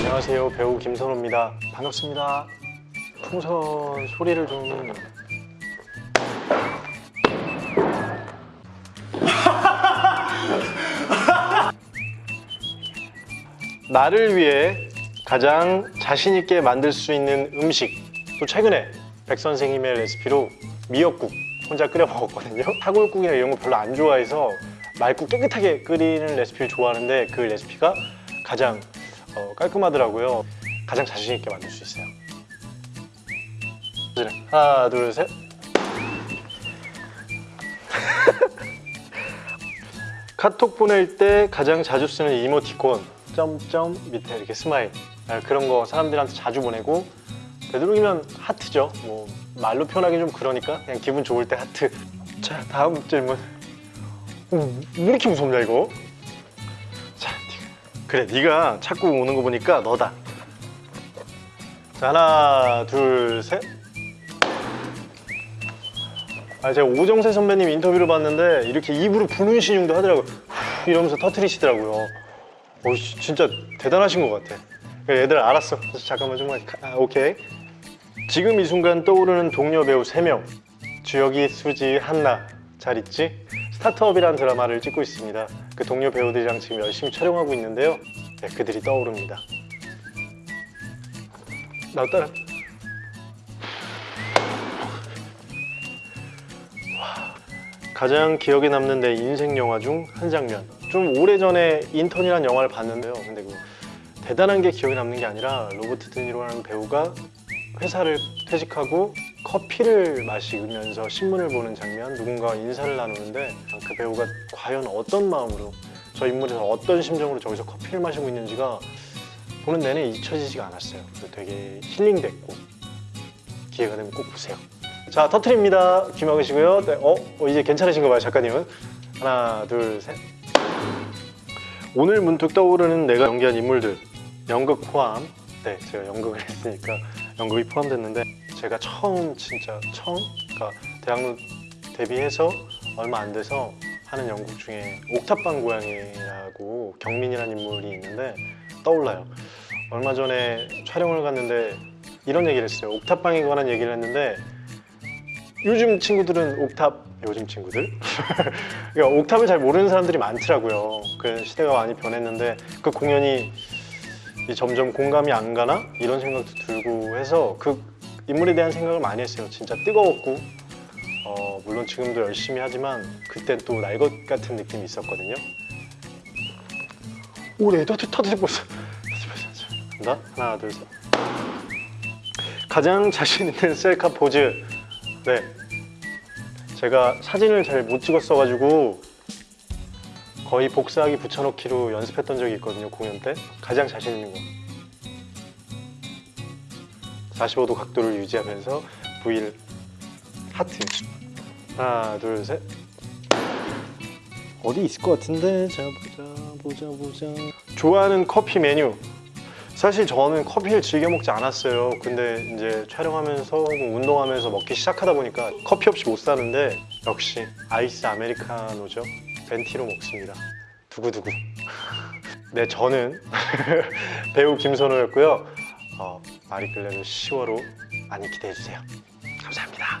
안녕하세요. 배우 김선호입니다. 반갑습니다. 풍선 소리를 좀 나를 위해 가장 자신 있게 만들 수 있는 음식. 또 최근에 백 선생님의 레시피로 미역국 혼자 끓여 먹었거든요. 사골국이나 이런 거 별로 안 좋아해서 맑고 깨끗하게 끓이는 레시피를 좋아하는데 그 레시피가 가장 어, 깔끔하더라고요. 가장 자신 있게 만들 수 있어요. 하나 둘셋. 카톡 보낼 때 가장 자주 쓰는 이모티콘 점점 밑에 이렇게 스마일. 아, 그런 거 사람들한테 자주 보내고 되도록이면 하트죠. 뭐 말로 표현하기 좀 그러니까 그냥 기분 좋을 때 하트. 자 다음 질문. 어, 왜 이렇게 무섭냐 이거 그래 네가 자꾸 오는 거 보니까 너다. 자 하나 둘셋. 아 제가 오정세 선배님 인터뷰를 봤는데 이렇게 입으로 부는 신용도 하더라고요. 후, 이러면서 터트리시더라고요. 어, 씨, 진짜 대단하신 것 같아. 얘들 알았어. 잠깐만 좀만 아, 오케이. 지금 이 순간 떠오르는 동료 배우 3명. 주혁이, 수지, 한나. 잘 있지? 스타트업이라는 드라마를 찍고 있습니다. 그 동료 배우들이랑 지금 열심히 촬영하고 있는데요. 네, 그들이 떠오릅니다. 나 따라. 가장 기억에 남는 내 인생 영화 중 한 장면. 좀 오래전에 인턴이라는 영화를 봤는데요. 근데 그 대단한 게 기억에 남는 게 아니라 로버트 드니로라는 배우가 회사를 퇴직하고 커피를 마시면서 신문을 보는 장면 누군가 인사를 나누는데 그 배우가 과연 어떤 마음으로 저 인물에서 어떤 심정으로 저기서 커피를 마시고 있는지가 보는 내내 잊혀지지가 않았어요. 되게 힐링됐고 기회가 되면 꼭 보세요. 자 터트립니다. 귀 막으시고요. 네, 어? 어, 이제 괜찮으신 거 봐요 작가님은. 하나 둘셋. 오늘 문득 떠오르는 내가 연기한 인물들 연극 포함 네 제가 연극을 했으니까 연극이 포함됐는데 제가 처음 진짜 처음? 그러니까 대학로 데뷔해서 얼마 안 돼서 하는 연극 중에 옥탑방 고양이라고 경민이라는 인물이 있는데 떠올라요. 얼마 전에 촬영을 갔는데 이런 얘기를 했어요. 옥탑방에 관한 얘기를 했는데 요즘 친구들은 옥탑 요즘 친구들? 그러니까 옥탑을 잘 모르는 사람들이 많더라고요. 그 시대가 많이 변했는데 그 공연이 이 점점 공감이 안 가나? 이런 생각도 들고 해서 그 인물에 대한 생각을 많이 했어요. 진짜 뜨거웠고 어, 물론 지금도 열심히 하지만 그땐 또날 것 같은 느낌이 있었거든요. 오래 터트 터트 벌써 간다 하나 둘셋. 가장 자신 있는 셀카 포즈. 네. 제가 사진을 잘 못 찍었어가지고 거의 복사하기 붙여넣기로 연습했던 적이 있거든요 공연 때. 가장 자신 있는 거. 45도 각도를 유지하면서 V를 하트. 하나 둘셋. 어디 있을 것 같은데? 자 보자 보자 보자. 좋아하는 커피 메뉴. 사실 저는 커피를 즐겨 먹지 않았어요. 근데 이제 촬영하면서 혹은 운동하면서 먹기 시작하다 보니까 커피 없이 못 사는데 역시 아이스 아메리카노죠 벤티로 먹습니다. 두구두구. 네 저는 배우 김선호였고요. 어, 마리클레르 10월호 많이 기대해주세요. 감사합니다.